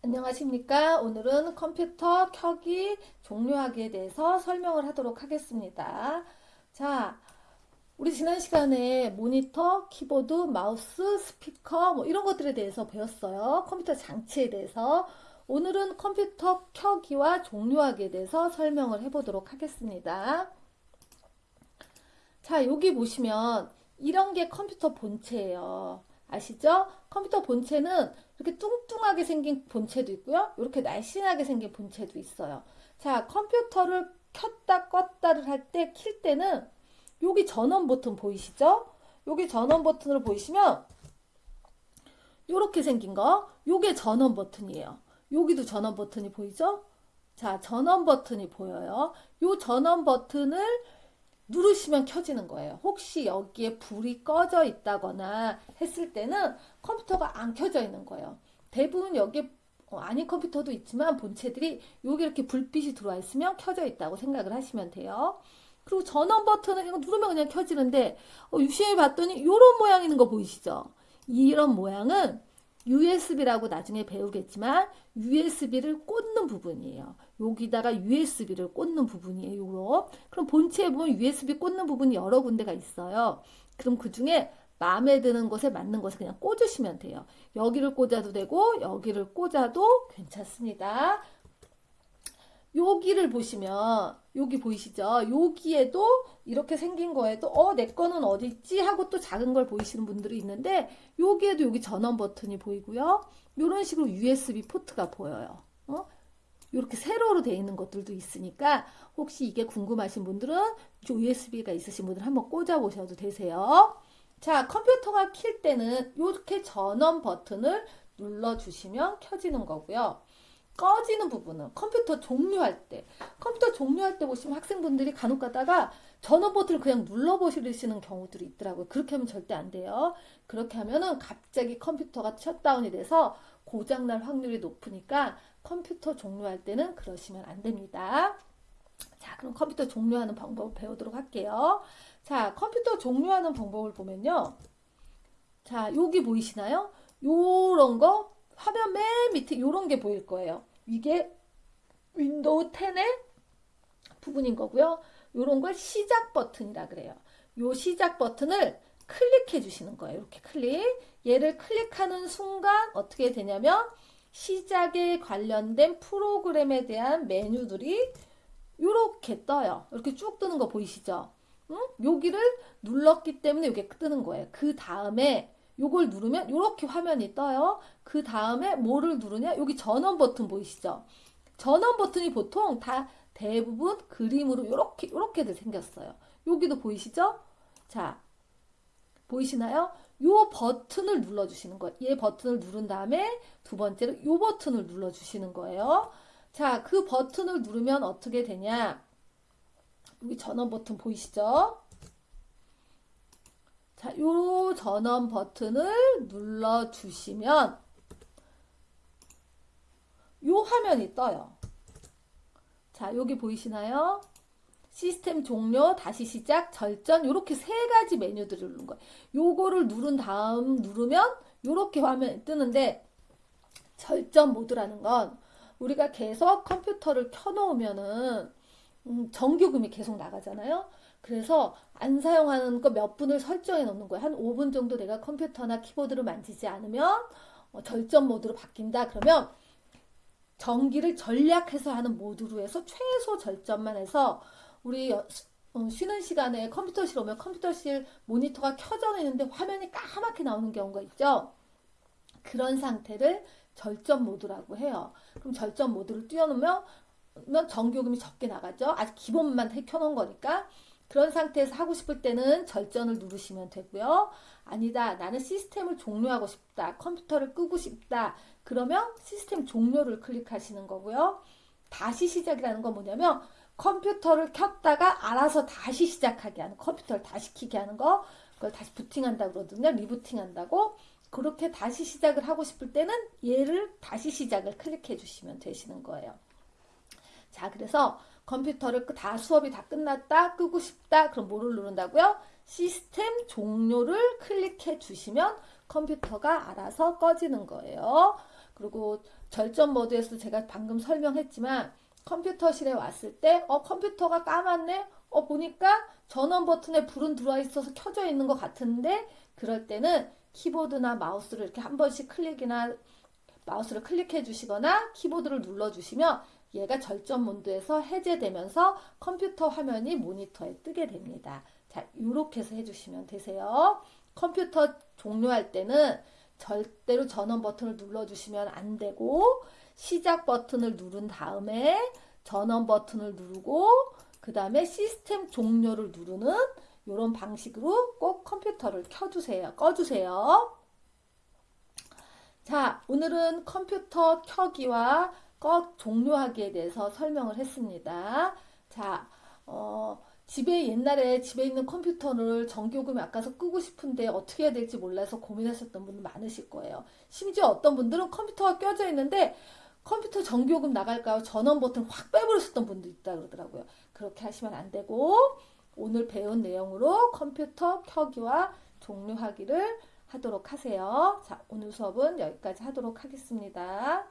안녕하십니까. 오늘은 컴퓨터 켜기, 종료하기에 대해서 설명을 하도록 하겠습니다. 자, 우리 지난 시간에 모니터, 키보드, 마우스, 스피커 뭐 이런 것들에 대해서 배웠어요. 컴퓨터 장치에 대해서. 오늘은 컴퓨터 켜기와 종료하기에 대해서 설명을 해보도록 하겠습니다. 자, 여기 보시면 이런 게 컴퓨터 본체예요. 아시죠? 컴퓨터 본체는 이렇게 뚱뚱하게 생긴 본체도 있고요. 이렇게 날씬하게 생긴 본체도 있어요. 자, 컴퓨터를 켰다 껐다를 할 때, 킬 때는 여기 전원 버튼 보이시죠? 여기 전원 버튼을 보이시면 이렇게 생긴 거, 요게 전원 버튼이에요. 여기도 전원 버튼이 보이죠? 자, 전원 버튼이 보여요. 요 전원 버튼을 누르시면 켜지는 거예요. 혹시 여기에 불이 꺼져 있다거나 했을 때는 컴퓨터가 안 켜져 있는 거예요. 대부분 여기 어, 아닌 컴퓨터도 있지만 본체들이 여기 이렇게 불빛이 들어와 있으면 켜져 있다고 생각을 하시면 돼요. 그리고 전원 버튼을 이거 누르면 그냥 켜지는데 어, 유심히 봤더니 이런 모양 있는 거 보이시죠? 이런 모양은 USB라고 나중에 배우겠지만 USB를 꽂는 부분이에요. 여기다가 USB를 꽂는 부분이에요. 요거. 그럼 본체에 보면 USB 꽂는 부분이 여러 군데가 있어요. 그럼 그 중에 마음에 드는 곳에 맞는 곳에 그냥 꽂으시면 돼요. 여기를 꽂아도 되고 여기를 꽂아도 괜찮습니다. 여기를 보시면 여기 보이시죠? 여기에도 이렇게 생긴 거에도 어 내 거는 어디 있지 하고 또 작은 걸 보이시는 분들이 있는데 여기에도 여기 전원 버튼이 보이고요. 이런 식으로 USB 포트가 보여요. 어? 이렇게 세로로 되어 있는 것들도 있으니까 혹시 이게 궁금하신 분들은 USB가 있으신 분들 한번 꽂아 보셔도 되세요. 자 컴퓨터가 킬 때는 이렇게 전원 버튼을 눌러 주시면 켜지는 거고요. 꺼지는 부분은 컴퓨터 종료할 때 컴퓨터 종료할 때 보시면 학생분들이 간혹 가다가 전원 버튼을 그냥 눌러보시는 경우들이 있더라고요. 그렇게 하면 절대 안 돼요. 그렇게 하면은 갑자기 컴퓨터가 셧다운이 돼서 고장날 확률이 높으니까 컴퓨터 종료할 때는 그러시면 안 됩니다. 자, 그럼 컴퓨터 종료하는 방법을 배우도록 할게요. 자, 컴퓨터 종료하는 방법을 보면요. 자, 여기 보이시나요? 요런 거 화면 맨 밑에 요런 게 보일 거예요. 이게 Window 10의 부분인 거고요. 요런 걸 시작 버튼이라 그래요. 요 시작 버튼을 클릭해 주시는 거예요. 이렇게 클릭. 얘를 클릭하는 순간 어떻게 되냐면 시작에 관련된 프로그램에 대한 메뉴들이 이렇게 떠요. 이렇게 쭉 뜨는 거 보이시죠? 응? 여기를 눌렀기 때문에 이게 뜨는 거예요. 그 다음에 요걸 누르면 이렇게 화면이 떠요. 그 다음에 뭐를 누르냐? 여기 전원 버튼 보이시죠? 전원 버튼이 보통 다 대부분 그림으로 이렇게 이렇게들 생겼어요. 여기도 보이시죠? 자, 보이시나요? 요 버튼을 눌러주시는 거예요. 얘 버튼을 누른 다음에 두 번째로 요 버튼을 눌러주시는 거예요. 자, 그 버튼을 누르면 어떻게 되냐? 여기 전원 버튼 보이시죠? 자, 요 전원 버튼을 눌러주시면 요 화면이 떠요. 자, 여기 보이시나요? 시스템 종료, 다시 시작, 절전 이렇게 세 가지 메뉴들을 누른 거예요. 요거를 누른 다음 누르면 이렇게 화면이 뜨는데 절전 모드라는 건 우리가 계속 컴퓨터를 켜놓으면은 음, 전기요금이 계속 나가잖아요. 그래서 안 사용하는 거 몇 분을 설정해 놓는 거예요. 한 5분 정도 내가 컴퓨터나 키보드를 만지지 않으면 어, 절전 모드로 바뀐다. 그러면 전기를 전략해서 하는 모드로 해서 최소 절전만 해서 우리 어, 쉬는 시간에 컴퓨터실 오면 컴퓨터실 모니터가 켜져 있는데 화면이 까맣게 나오는 경우가 있죠. 그런 상태를 절전 모드라고 해요. 그럼 절전 모드를 띄워놓으면 전기요금이 적게 나가죠. 아직 기본만 켜놓은 거니까. 그런 상태에서 하고 싶을 때는 절전을 누르시면 되고요. 아니다. 나는 시스템을 종료하고 싶다. 컴퓨터를 끄고 싶다. 그러면 시스템 종료를 클릭하시는 거고요. 다시 시작이라는 건 뭐냐면 컴퓨터를 켰다가 알아서 다시 시작하게 하는 컴퓨터를 다시 키게 하는 거 그걸 다시 부팅한다고 그러거든요. 리부팅 한다고. 그렇게 다시 시작을 하고 싶을 때는 얘를 다시 시작을 클릭해 주시면 되시는 거예요. 자, 그래서 컴퓨터를 다 수업이 다 끝났다 끄고 싶다 그럼 뭐를 누른다고요? 시스템 종료를 클릭해 주시면 컴퓨터가 알아서 꺼지는 거예요. 그리고 절전 모드에서 제가 방금 설명했지만 컴퓨터실에 왔을 때, 어, 컴퓨터가 까맣네? 어, 보니까 전원 버튼에 불은 들어와 있어서 켜져 있는 것 같은데, 그럴 때는 키보드나 마우스를 이렇게 한 번씩 클릭이나 마우스를 클릭해 주시거나 키보드를 눌러 주시면 얘가 절전 모드에서 해제되면서 컴퓨터 화면이 모니터에 뜨게 됩니다. 자, 이렇게 해서 해주시면 되세요. 컴퓨터 종료할 때는 절대로 전원 버튼을 눌러주시면 안 되고 시작 버튼을 누른 다음에 전원 버튼을 누르고 그 다음에 시스템 종료를 누르는 이런 방식으로 꼭 컴퓨터를 켜주세요. 꺼주세요. 자, 오늘은 컴퓨터 켜기와 꺼 종료하기에 대해서 설명을 했습니다. 자, 어, 집에 옛날에 집에 있는 컴퓨터를 전기요금이 아까서 끄고 싶은데 어떻게 해야 될지 몰라서 고민하셨던 분들 많으실 거예요. 심지어 어떤 분들은 컴퓨터가 껴져 있는데 컴퓨터 전기요금 나갈까요? 전원 버튼 확 빼버리셨던 분도 있다 그러더라고요. 그렇게 하시면 안 되고 오늘 배운 내용으로 컴퓨터 켜기와 종료하기를 하도록 하세요. 자, 오늘 수업은 여기까지 하도록 하겠습니다.